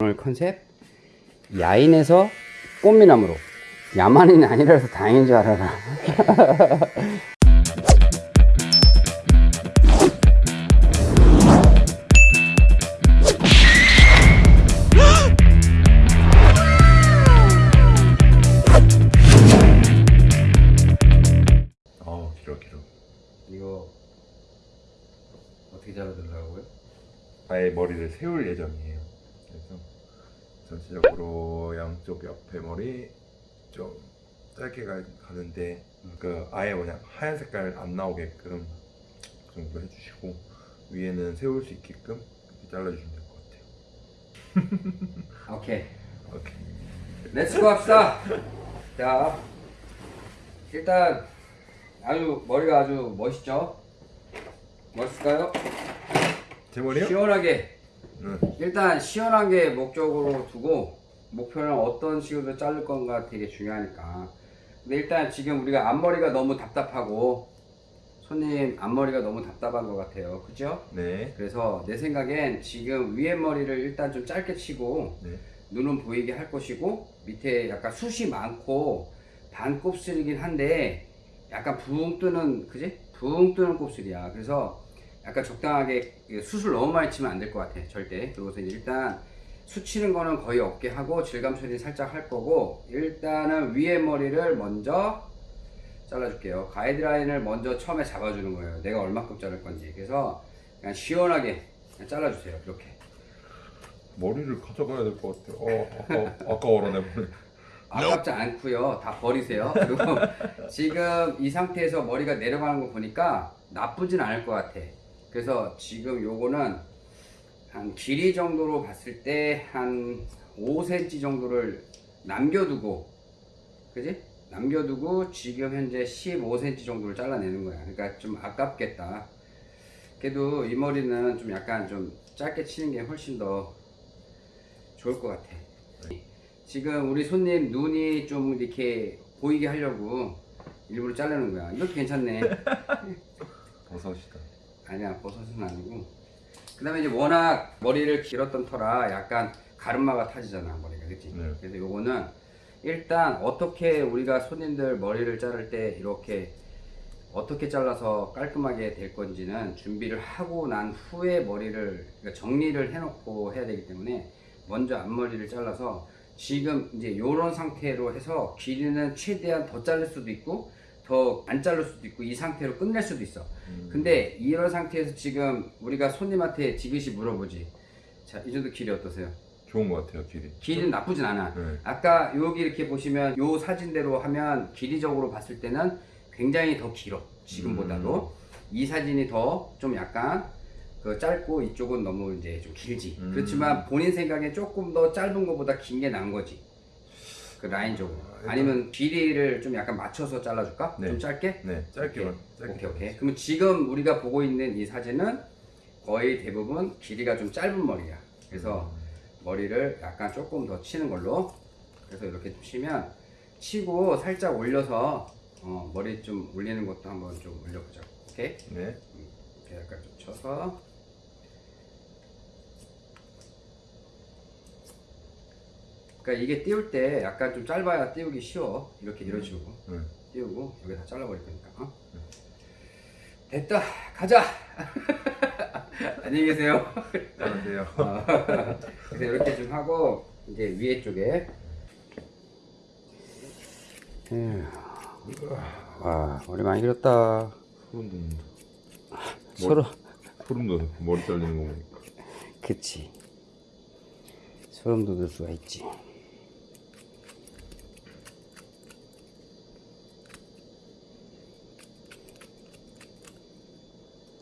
오늘 컨셉? 야인에서 꽃미남으로. 야만인이 아니라서 다행인 줄 알아라. 아 길어 길어. 이거 어떻게 잘라달라고요? 아예 머리를 세울 예정이에요 전체적으로 양쪽 옆에 머리 좀 짧게 가, 가는데 그 아예 그냥 하얀 색깔 안 나오게끔 그 정도 해주시고 위에는 세울 수 있게끔 이렇게 잘라주시면 될 것 같아요 오케이 오케이 let's go 합시다 자 일단 아주 머리가 아주 멋있죠? 멋있을까요? 제 머리요? 시원하게 응. 일단 시원하게 목적으로 두고 목표는 어떤 식으로 자를 건가 되게 중요하니까 근데 일단 지금 우리가 앞머리가 너무 답답하고 손님 앞머리가 너무 답답한 것 같아요 그죠? 네 그래서 내 생각엔 지금 위에 머리를 일단 좀 짧게 치고 네. 눈은 보이게 할 것이고 밑에 약간 숱이 많고 반 곱슬이긴 한데 약간 붕 뜨는 그지? 붕 뜨는 곱슬이야 그래서 약간 적당하게 숱을 너무 많이 치면 안 될 것 같아 절대. 이제 일단 숱 치는 거는 거의 없게 하고 질감 처리 살짝 할 거고 일단은 위에 머리를 먼저 잘라줄게요. 가이드라인을 먼저 처음에 잡아주는 거예요. 내가 얼마큼 자를 건지. 그래서 그냥 시원하게 그냥 잘라주세요 이렇게. 머리를 가져가야 될 것 같아요 어 아까, 아까워라 내 머리. 아깝지 않고요. 다 버리세요. 그리고 지금 이 상태에서 머리가 내려가는 거 보니까 나쁘진 않을 것 같아 그래서 지금 요거는 한 길이 정도로 봤을 때 한 5cm 정도를 남겨두고 그지? 남겨두고 지금 현재 15cm 정도를 잘라내는 거야 그러니까 좀 아깝겠다 그래도 이 머리는 좀 약간 좀 짧게 치는 게 훨씬 더 좋을 것 같아 지금 우리 손님 눈이 좀 이렇게 보이게 하려고 일부러 자르는 거야. 이것도 괜찮네. 버섯이다 아니야, 버섯은 아니고. 그 다음에 이제 워낙 머리를 길었던 터라 약간 가르마가 타지잖아, 머리가. 그치? 네. 그래서 요거는 일단 어떻게 우리가 손님들 머리를 자를 때 이렇게 어떻게 잘라서 깔끔하게 될 건지는 준비를 하고 난 후에 머리를 그러니까 정리를 해놓고 해야 되기 때문에 먼저 앞머리를 잘라서 지금 이제 이런 상태로 해서 길이는 최대한 더 자를 수도 있고 더 안 자를 수도 있고 이 상태로 끝낼 수도 있어. 음. 근데 이런 상태에서 지금 우리가 손님한테 지그시 물어보지. 자 이 정도 길이 어떠세요? 좋은 것 같아요 길이. 길이는 나쁘진 않아. 네. 아까 여기 이렇게 보시면 요 사진대로 하면 길이적으로 봤을 때는 굉장히 더 길어 지금보다도. 이 사진이 더 좀 약간 그 짧고 이쪽은 너무 이제 좀 길지. 음. 그렇지만 본인 생각에 조금 더 짧은 것보다 긴게 나은 거지. 그 라인적으로 아니면 길이를 좀 약간 맞춰서 잘라줄까? 네. 좀 짧게? 네 짧게만 짧게 오케이 오케이. 그러면 지금 우리가 보고 있는 이 사진은 거의 대부분 길이가 좀 짧은 머리야. 그래서 머리를 약간 조금 더 치는 걸로. 그래서 이렇게 좀 치면 치고 살짝 올려서 어, 머리 좀 올리는 것도 한번 좀 올려보자. 오케이? 네. 이렇게 약간 좀 쳐서 그러니까 이게 띄울 때 약간 좀 짧아야 띄우기 쉬워. 이렇게 이런 식으로 네. 띄우고 여기 다 잘라버릴 거니까 어? 됐다. 가자. 안녕히 계세요. 안녕하세요. 어, 그래서 이렇게 좀 하고 이제 위에 쪽에. 에휴, 와 머리 많이 길었다. 소름 돋는다 서로 소름 돋아 머리 잘리는 거 보니까. 그치. 소름 돋을 수가 있지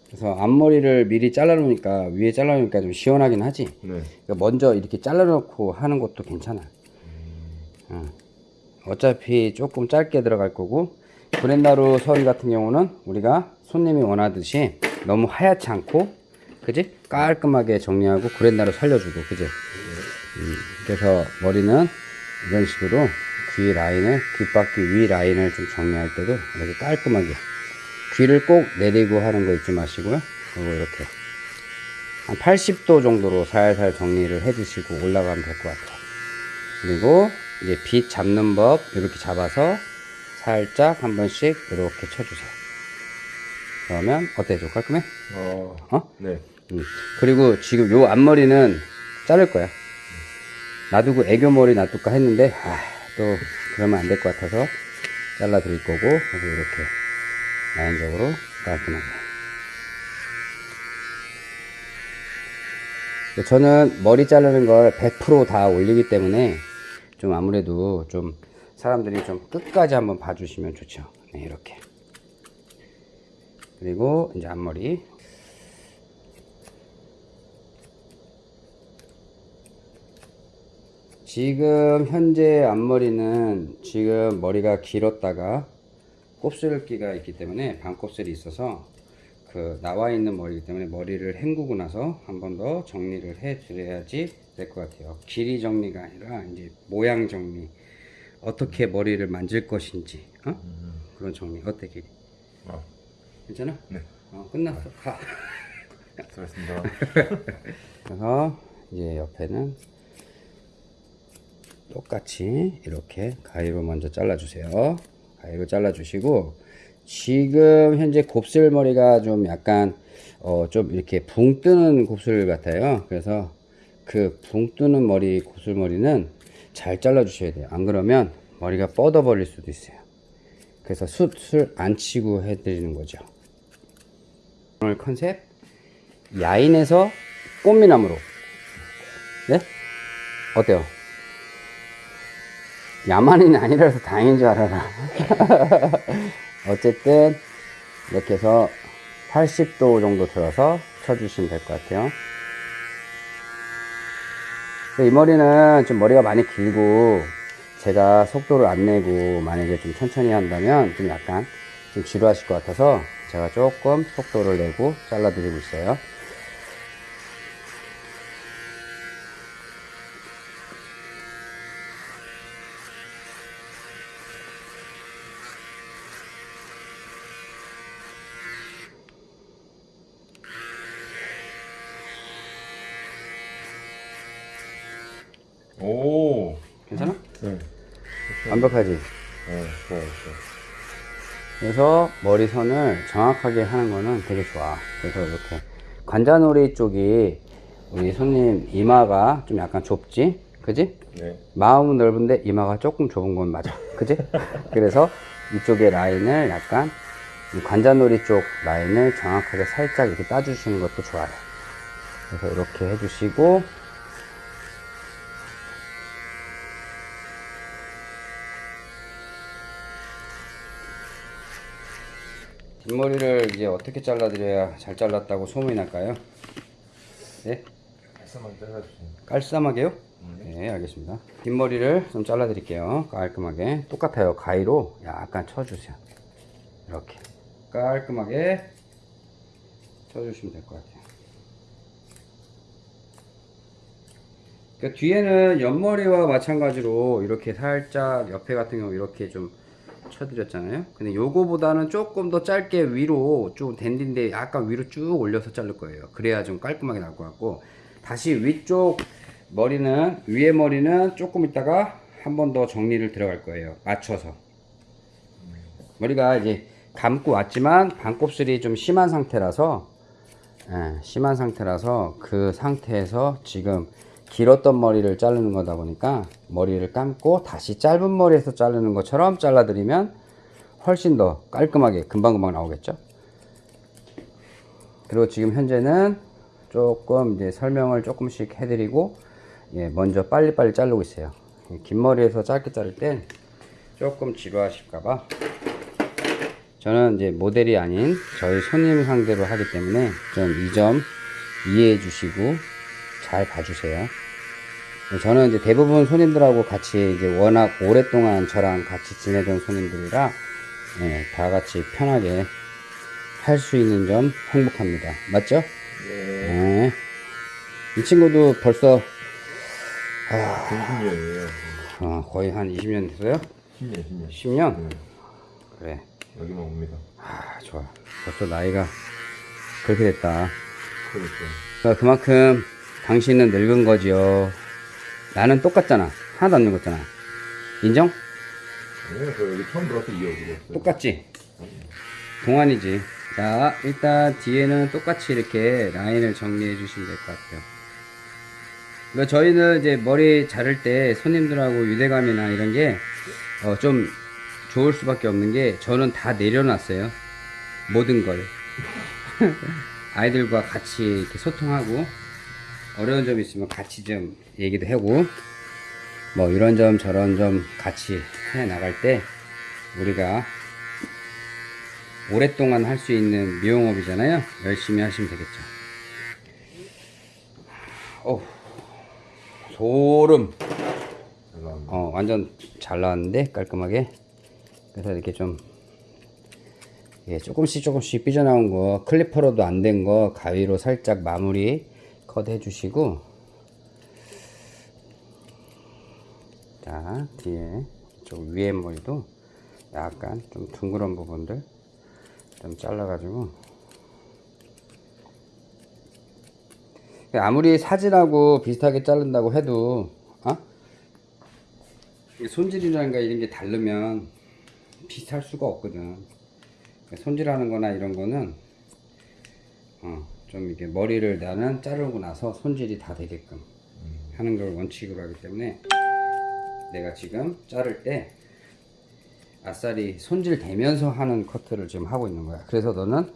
그래서 앞머리를 미리 잘라놓으니까 위에 잘라놓으니까 좀 시원하긴 하지. 네. 그러니까 먼저 이렇게 잘라놓고 하는 것도 괜찮아. 어. 어차피 조금 짧게 들어갈 거고 구레나룻 선 같은 경우는 우리가 손님이 원하듯이 너무 하얗지 않고 그지? 깔끔하게 정리하고 구레나룻 살려주고 그지? 음, 그래서 머리는 이런 식으로 귀 라인을 귓바퀴 위 라인을 좀 정리할 때도 이렇게 깔끔하게 귀를 꼭 내리고 하는 거 잊지 마시고요 그리고 이렇게 한 80도 정도로 살살 정리를 해 주시고 올라가면 될 것 같아요. 그리고 이제 빗 잡는 법 이렇게 잡아서 살짝 한 번씩 이렇게 쳐주세요. 그러면 어때? 좀 깔끔해? 어, 어? 네. 음. 그리고 지금 요 앞머리는 자를 거야. 놔두고 애교머리 놔둘까 했는데 아, 또 그러면 안 될 것 같아서 잘라 드릴 거고 그래서 이렇게 라인적으로 깔끔하게. 저는 머리 자르는 걸 100%다 올리기 때문에 좀 아무래도 좀 사람들이 좀 끝까지 한번 봐주시면 좋죠. 네, 이렇게. 그리고 이제 앞머리 지금 현재 앞머리는 지금 머리가 길었다가 곱슬기가 있기 때문에 반곱슬이 있어서 그 나와 있는 머리이기 때문에 머리를 헹구고 나서 한 번 더 정리를 해 드려야지 될 것 같아요. 길이 정리가 아니라 이제 모양 정리. 어떻게 머리를 만질 것인지 어? 그런 정리 어때 길이? 아, 괜찮아? 네. 어, 끝났어. 가. 수고하셨습니다. 그래서 이제 옆에는 똑같이 이렇게 가위로 먼저 잘라주세요. 가위로 잘라주시고 지금 현재 곱슬머리가 좀 약간 어 좀 이렇게 붕 뜨는 곱슬 같아요. 그래서 그 붕 뜨는 머리 곱슬머리는 잘 잘라 주셔야 돼요. 안 그러면 머리가 뻗어 버릴 수도 있어요. 그래서 숱을 안 치고 해드리는 거죠. 오늘 컨셉 야인에서 꽃미남으로 네? 어때요? 야만인이 아니라서 다행인 줄 알아라. 어쨌든 이렇게 해서 80도 정도 들어서 쳐주시면 될 것 같아요. 이 머리는 좀 머리가 많이 길고 제가 속도를 안 내고 만약에 좀 천천히 한다면 좀 약간 좀 지루하실 것 같아서 제가 조금 속도를 내고 잘라 드리고 있어요 오, 괜찮아? 네. 완벽하지? 네, 좋아요, 좋아요. 그래서 머리선을 정확하게 하는 거는 되게 좋아. 그래서 이렇게 관자놀이 쪽이 우리 손님 이마가 좀 약간 좁지? 그지? 네. 마음은 넓은데 이마가 조금 좁은 건 맞아. 그지? 그래서 이쪽의 라인을 약간 이 관자놀이 쪽 라인을 정확하게 살짝 이렇게 따주시는 것도 좋아요. 그래서 이렇게 해주시고 뒷머리를 이제 어떻게 잘라드려야 잘 잘랐다고 소문이 날까요? 네? 말씀만 잘라주세요. 깔쌈하게요? 네, 알겠습니다. 뒷머리를 좀 잘라드릴게요. 깔끔하게. 똑같아요. 가위로 약간 쳐주세요. 이렇게. 깔끔하게 쳐주시면 될 것 같아요. 그 뒤에는 옆머리와 마찬가지로 이렇게 살짝 옆에 같은 경우 이렇게 좀 쳐드렸잖아요. 근데 요거보다는 조금 더 짧게 위로 좀 댄디인데 약간 위로 쭉 올려서 자를 거예요. 그래야 좀 깔끔하게 나올 것 같고 다시 위쪽 머리는 위에 머리는 조금 있다가 한 번 더 정리를 들어갈 거예요. 맞춰서 머리가 이제 감고 왔지만 반곱슬이 좀 심한 상태라서 예, 심한 상태라서 그 상태에서 지금 길었던 머리를 자르는 거다 보니까 머리를 감고 다시 짧은 머리에서 자르는 것처럼 잘라드리면 훨씬 더 깔끔하게 금방금방 나오겠죠? 그리고 지금 현재는 조금 이제 설명을 조금씩 해드리고 예, 먼저 빨리빨리 자르고 있어요. 긴 머리에서 짧게 자를 땐 조금 지루하실까봐. 저는 이제 모델이 아닌 저희 손님 상대로 하기 때문에 좀 이 점 이해해 주시고 잘 봐주세요. 저는 이제 대부분 손님들하고 같이 이제 워낙 오랫동안 저랑 같이 지내던 손님들이라 예, 다 같이 편하게 할 수 있는 점 행복합니다. 맞죠? 네. 네. 이 친구도 벌써 중심이에요. 어, 거의 한 20년 됐어요? 10년, 10년. 10년? 네. 그래. 여기만 옵니다. 아, 좋아. 벌써 나이가 그렇게 됐다. 그렇죠. 그러니까 그만큼 당신은 늙은 거지요. 나는 똑같잖아. 하나도 안 늙었잖아. 인정? 아니요, 저 여기 처음 들어서 이어지고 똑같지? 동안이지. 자, 일단 뒤에는 똑같이 이렇게 라인을 정리해 주시면 될 것 같아요. 그러니까 저희는 이제 머리 자를 때 손님들하고 유대감이나 이런 게, 어, 좀 좋을 수밖에 없는 게, 저는 다 내려놨어요. 모든 걸. 아이들과 같이 이렇게 소통하고, 어려운 점 있으면 같이 좀 얘기도 하고, 뭐 이런 점 저런 점 같이 해 나갈 때, 우리가 오랫동안 할 수 있는 미용업이잖아요. 열심히 하시면 되겠죠. 어, 소름. 어, 완전 잘 나왔는데 깔끔하게. 그래서 이렇게 좀 예, 조금씩 조금씩 삐져나온 거 클리퍼로도 안 된 거 가위로 살짝 마무리 컷 해주시고 자 뒤에 좀 위에 머리도 약간 좀 둥그런 부분들 좀 잘라가지고 아무리 사진하고 비슷하게 자른다고 해도 어? 거 이런 게 다르면 비슷할 수가 없거든 손질하는 거나 이런 거는 어, 좀 이렇게 머리를 나는 자르고 나서 손질이 다 되게끔 하는 걸 원칙으로 하기 때문에 내가 지금 자를 때 아싸리 손질 되면서 하는 커트를 지금 하고 있는 거야. 그래서 너는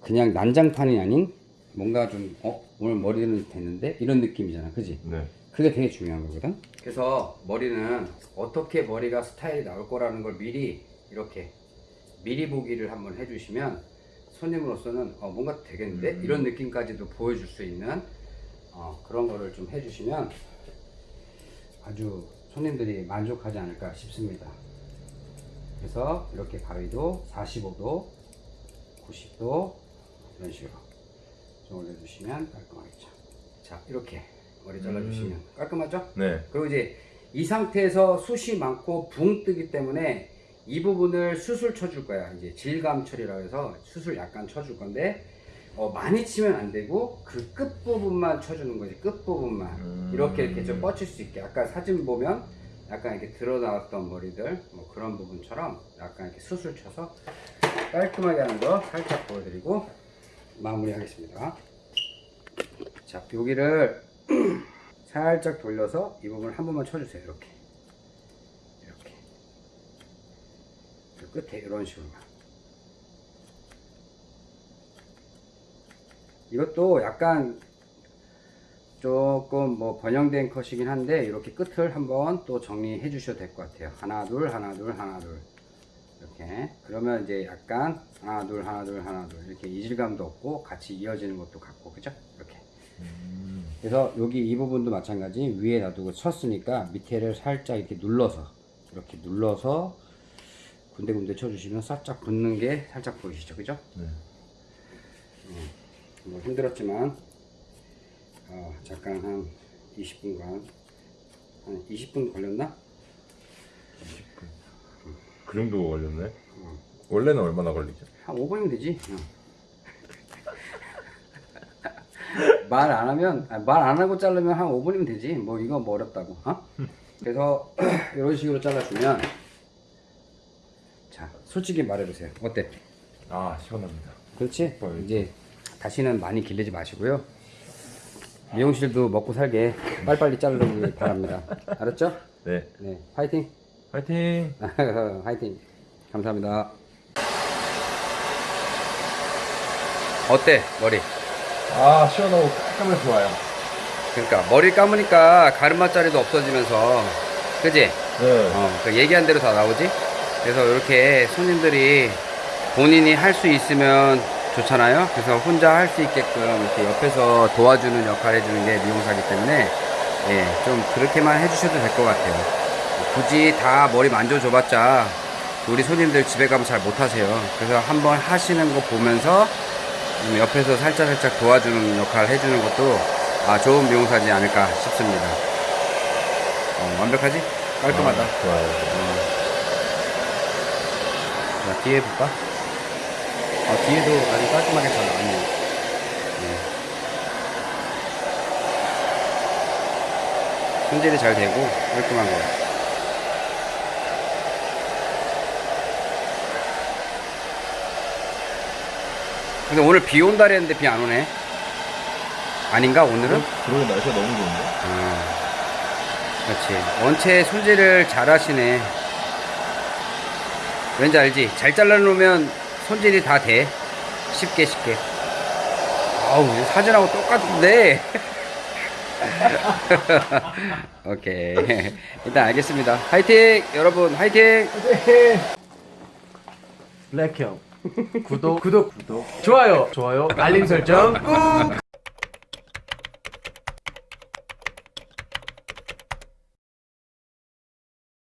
그냥 난장판이 아닌 뭔가 좀, 어, 오늘 머리는 됐는데? 이런 느낌이잖아. 그지? 네. 그게 되게 중요한 거거든. 그래서 머리는 어떻게 머리가 스타일이 나올 거라는 걸 미리 이렇게 미리 보기를 한번 해주시면 손님으로서는 어, 뭔가 되겠는데? 음. 이런 느낌까지도 보여줄 수 있는 어, 그런 거를 좀 해주시면 아주 손님들이 만족하지 않을까 싶습니다. 그래서 이렇게 가위도 45도, 90도 이런 식으로 좀 올려주시면 깔끔하겠죠. 자 이렇게 머리 잘라주시면 깔끔하죠? 네. 그리고 이제 이 상태에서 숱이 많고 붕 뜨기 때문에 이 부분을 수술 쳐줄 거야. 이제 질감 처리라고 해서 수술 약간 쳐줄 건데 어, 많이 치면 안 되고 그 끝 부분만 쳐주는 거지. 끝 부분만 음. 이렇게 이렇게 좀 뻗칠 수 있게. 아까 사진 보면 약간 이렇게 드러 나왔던 머리들 뭐 그런 부분처럼 약간 이렇게 수술 쳐서 깔끔하게 하는 거 살짝 보여드리고 마무리하겠습니다. 자 여기를 살짝 돌려서 이 부분을 한 번만 쳐주세요. 이렇게 이렇게 그 끝에 이런 식으로만. 이것도 약간 조금 뭐 번영된 컷이긴 한데 이렇게 끝을 한번 또 정리해 주셔도 될 것 같아요. 하나 둘 하나 둘 하나 둘 이렇게 그러면 이제 약간 하나 둘 하나 둘 하나 둘 이렇게 이질감도 없고 같이 이어지는 것도 같고 그죠? 이렇게 음. 그래서 여기 이 부분도 마찬가지 위에 놔두고 쳤으니까 밑에를 살짝 이렇게 눌러서 이렇게 눌러서 군데군데 쳐주시면 살짝 붙는 게 살짝 보이시죠 그죠? 네. 뭐 힘들었지만 어, 잠깐 한 20분간 한 20분 걸렸나? 그 정도 걸렸네. 원래는 얼마나 걸리죠? 한 5분이면 되지. 말안 하면 말 안 하고 자르면 한 5분이면 되지. 뭐 이거 뭐 어렵다고. 어? 그래서 이런 식으로 잘라주면 자 솔직히 말해보세요. 어때? 아 시원합니다. 그렇지? 어, 이제 다시는 많이 기르지 마시고요. 미용실도 먹고 살게 빨리빨리 자르기 바랍니다. 알았죠? 네. 네, 파이팅! 파이팅. 화이팅. 감사합니다. 어때 머리? 아 시원하고 깔끔해 좋아요. 그러니까 머리 감으니까 가르마 자리도 없어지면서 그지? 네. 어, 그 얘기한 대로 다 나오지? 그래서 이렇게 손님들이 본인이 할 수 있으면 좋잖아요. 그래서 혼자 할 수 있게끔 이렇게 옆에서 도와주는 역할 해주는 게 미용사기 때문에 예, 좀 그렇게만 해주셔도 될 것 같아요. 굳이 다 머리 만져줘 봤자 우리 손님들 집에 가면 잘 못하세요. 그래서 한번 하시는 거 보면서 좀 옆에서 살짝 살짝 도와주는 역할 해주는 것도 아, 좋은 미용사지 않을까 싶습니다. 어, 완벽하지? 깔끔하다. 아, 좋아요. 뒤에 볼까? 아, 뒤에도 아주 깔끔하게 잘 나왔네요. 네. 손질이 잘 되고 깔끔한 거. 근데 오늘 비 온다 그랬는데 비 안 오네. 아닌가 오늘은? 어, 그러게 날씨가 너무 좋은데? 음. 그렇지. 원체 손질을 잘 하시네. 왠지 알지? 잘 잘라놓으면 손질이 다 돼. 쉽게 쉽게. 아우 사진하고 똑같은데. 오케이. 일단 알겠습니다. 화이팅! 여러분 화이팅! 블랙형 구독 구독 구독 좋아요 좋아요 알림 설정 꾹